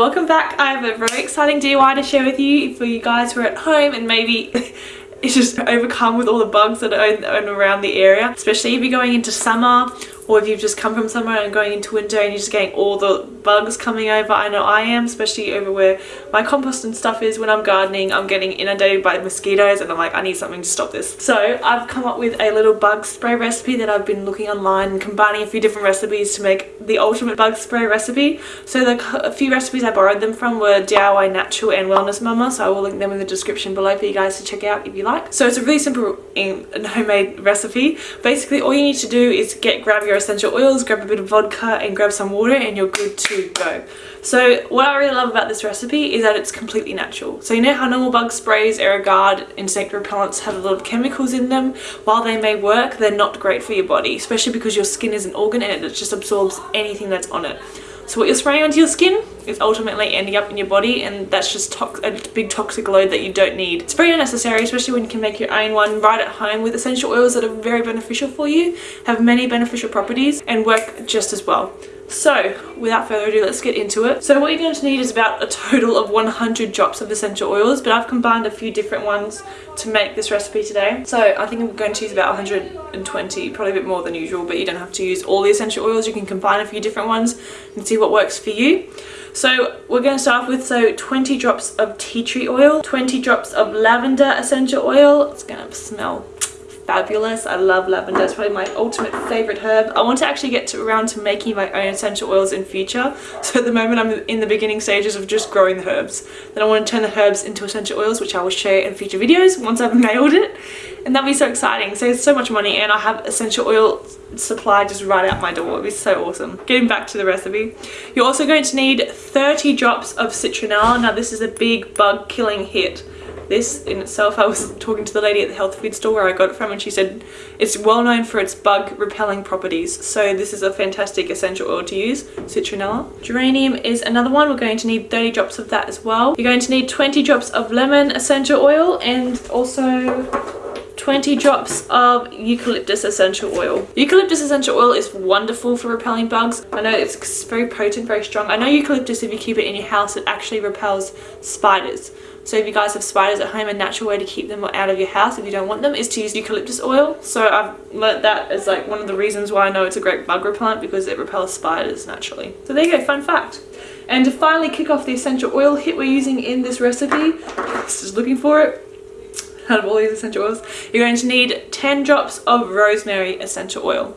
welcome back. I have a very exciting DIY to share with you for you guys who are at home and maybe it's just overcome with all the bugs that are around the area, especially if you're going into summer or if you've just come from somewhere and going into winter and you're just getting all the bugs coming over. I know I am, especially over where my compost and stuff is when I'm gardening. I'm getting inundated by mosquitoes and I'm like, I need something to stop this. So I've come up with a little bug spray recipe that I've been looking online and combining a few different recipes to make the ultimate bug spray recipe. So the a few recipes I borrowed them from were DIY Natural and Wellness Mama. So I will link them in the description below for you guys to check out if you like. So it's a really simple um, homemade recipe. Basically all you need to do is get grab your essential oils, grab a bit of vodka and grab some water and you're good to go. So what I really love about this recipe is that it's completely natural. So you know how normal bug sprays, Aerogard, insect repellents have a lot of chemicals in them? While they may work, they're not great for your body, especially because your skin is an organ and it just absorbs anything that's on it. So what you're spraying onto your skin is ultimately ending up in your body and that's just a big toxic load that you don't need. It's very unnecessary, especially when you can make your own one right at home with essential oils that are very beneficial for you, have many beneficial properties and work just as well. So without further ado, let's get into it. So what you're going to need is about a total of 100 drops of essential oils, but I've combined a few different ones to make this recipe today. So I think I'm going to use about 120, probably a bit more than usual, but you don't have to use all the essential oils. You can combine a few different ones and see what works for you. So we're going to start off with so 20 drops of tea tree oil, 20 drops of lavender essential oil. It's going to smell fabulous. I love lavender. It's probably my ultimate favorite herb. I want to actually get to, around to making my own essential oils in future. So at the moment I'm in the beginning stages of just growing the herbs. Then I want to turn the herbs into essential oils which I will share in future videos once I've nailed it. And that'll be so exciting. Saves so much money and I have essential oil supply just right out my door. It'll be so awesome. Getting back to the recipe. You're also going to need 30 drops of citronella. Now this is a big bug killing hit this in itself. I was talking to the lady at the health food store where I got it from and she said it's well known for its bug repelling properties. So this is a fantastic essential oil to use, citronella. Geranium is another one. We're going to need 30 drops of that as well. You're going to need 20 drops of lemon essential oil and also 20 drops of eucalyptus essential oil. Eucalyptus essential oil is wonderful for repelling bugs. I know it's very potent, very strong. I know eucalyptus, if you keep it in your house, it actually repels spiders. So if you guys have spiders at home, a natural way to keep them out of your house if you don't want them is to use eucalyptus oil. So I've learnt that as like one of the reasons why I know it's a great bug repellent because it repels spiders naturally. So there you go, fun fact. And to finally kick off the essential oil hit we're using in this recipe, just looking for it, out of all these essential oils, you're going to need 10 drops of rosemary essential oil.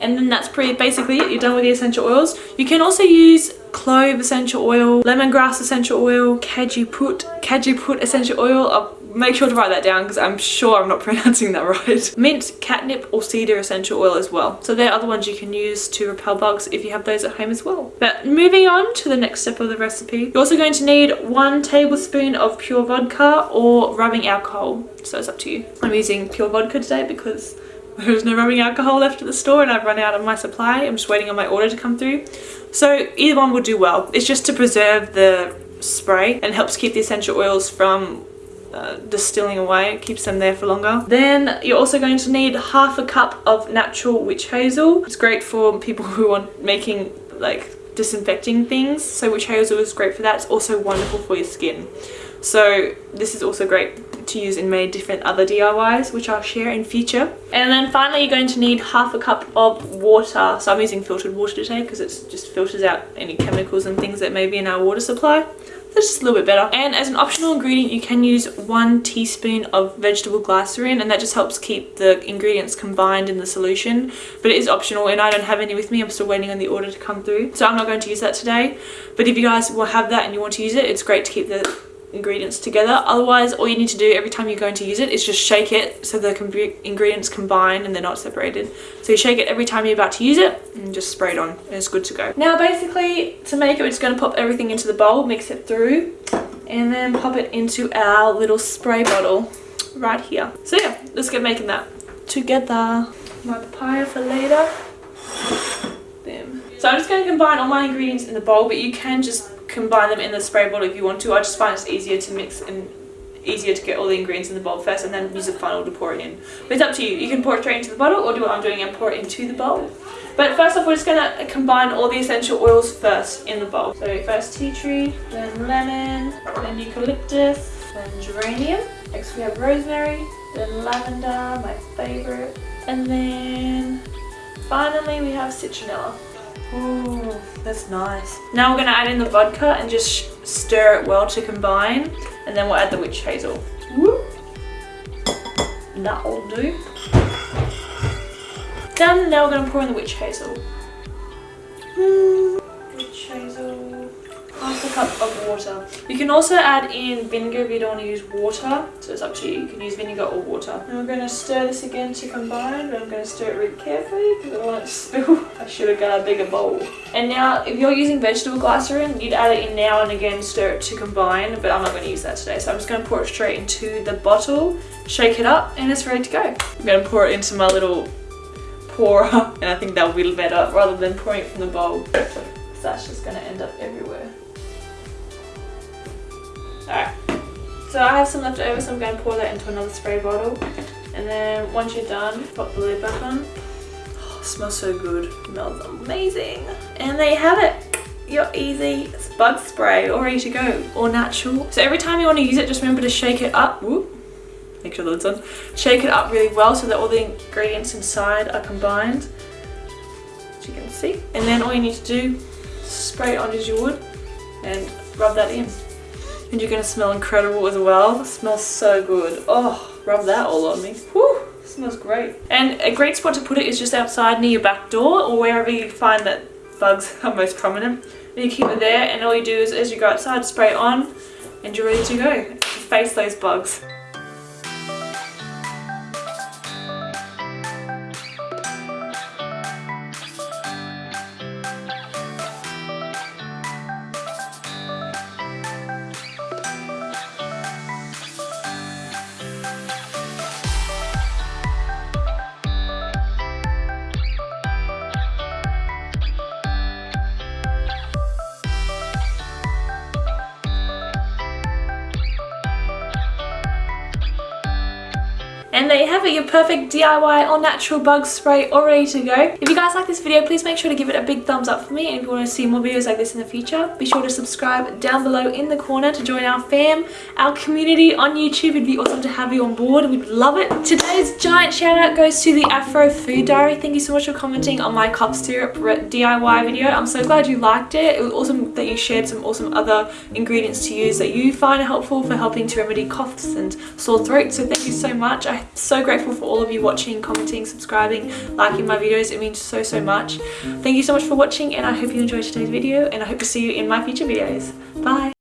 And then that's pretty basically it. You're done with the essential oils. You can also use clove essential oil, lemongrass essential oil, cajuput, cajuput essential oil. I'll make sure to write that down because I'm sure I'm not pronouncing that right. Mint, catnip or cedar essential oil as well. So there are other ones you can use to repel bugs if you have those at home as well. But moving on to the next step of the recipe, you're also going to need one tablespoon of pure vodka or rubbing alcohol. So it's up to you. I'm using pure vodka today because there's no rubbing alcohol left at the store and I've run out of my supply. I'm just waiting on my order to come through. So either one will do well. It's just to preserve the spray and helps keep the essential oils from uh, distilling away. It keeps them there for longer. Then you're also going to need half a cup of natural witch hazel. It's great for people who are making like disinfecting things. So witch hazel is great for that. It's also wonderful for your skin. So this is also great to use in many different other DIYs which I'll share in future. And then finally you're going to need half a cup of water. So I'm using filtered water today because it just filters out any chemicals and things that may be in our water supply. That's just a little bit better. And as an optional ingredient, you can use one teaspoon of vegetable glycerin and that just helps keep the ingredients combined in the solution. But it is optional and I don't have any with me. I'm still waiting on the order to come through. So I'm not going to use that today. But if you guys will have that and you want to use it, it's great to keep the ingredients together. Otherwise all you need to do every time you're going to use it is just shake it so the ingredients combine and they're not separated. So you shake it every time you're about to use it and just spray it on and it's good to go. Now basically to make it we're just going to pop everything into the bowl mix it through and then pop it into our little spray bottle right here. So yeah let's get making that. Together. My papaya for later. Them. so i'm just going to combine all my ingredients in the bowl but you can just combine them in the spray bottle if you want to. I just find it's easier to mix and easier to get all the ingredients in the bowl first and then use a funnel to pour it in. But it's up to you. You can pour it straight into the bottle or do what I'm doing and pour it into the bowl. But first off, we're just gonna combine all the essential oils first in the bowl. So first tea tree, then lemon, then eucalyptus, then geranium. Next we have rosemary, then lavender, my favorite. And then finally we have citronella. Oh, that's nice. Now we're gonna add in the vodka and just stir it well to combine. And then we'll add the witch hazel. Whoop. That'll do. Done. Now we're going to pour in the witch hazel. Witch hazel. Half a cup of water. You can also add in vinegar if you don't want to use water. So it's up to you. You can use vinegar or water. And we're going to stir this again to combine. But I'm going to stir it really carefully because I don't want it to spill. I should have got a bigger bowl. And now if you're using vegetable glycerin, you'd add it in now and again, stir it to combine. But I'm not going to use that today. So I'm just going to pour it straight into the bottle, shake it up, and it's ready to go. I'm going to pour it into my little pourer and I think that'll be better rather than pouring it from the bowl. So that's just going to end up everywhere. Alright, so I have some left over so I'm going to pour that into another spray bottle and then once you're done, pop the lid back on. Oh, smells so good, smells amazing. And there you have it. Your easy bug spray, all ready to go, all natural. So every time you want to use it, just remember to shake it up. Whoop make sure the lid's on. Shake it up really well so that all the ingredients inside are combined, as you can see. And then all you need to do, spray it on as you would and rub that in. And you're to smell incredible as well. It smells so good. Oh, rub that all on me. Whew, smells great. And a great spot to put it is just outside near your back door or wherever you find that bugs are most prominent. And you keep it there and all you do is as you go outside, spray it on and you're ready to go. Face those bugs. And there you have it, your perfect DIY or natural bug spray all ready to go. If you guys like this video, please make sure to give it a big thumbs up for me. And if you want to see more videos like this in the future, be sure to subscribe down below in the corner to join our fam, our community on YouTube. It'd be awesome to have you on board. We'd love it. Today's giant shout out goes to the Afro Food Diary. Thank you so much for commenting on my cough syrup DIY video. I'm so glad you liked it. It was awesome that you shared some awesome other ingredients to use that you find helpful for helping to remedy coughs and sore throats. So thank you so much. I so grateful for all of you watching, commenting, subscribing, liking my videos. It means so, so much. Thank you so much for watching and I hope you enjoyed today's video and I hope to see you in my future videos. Bye!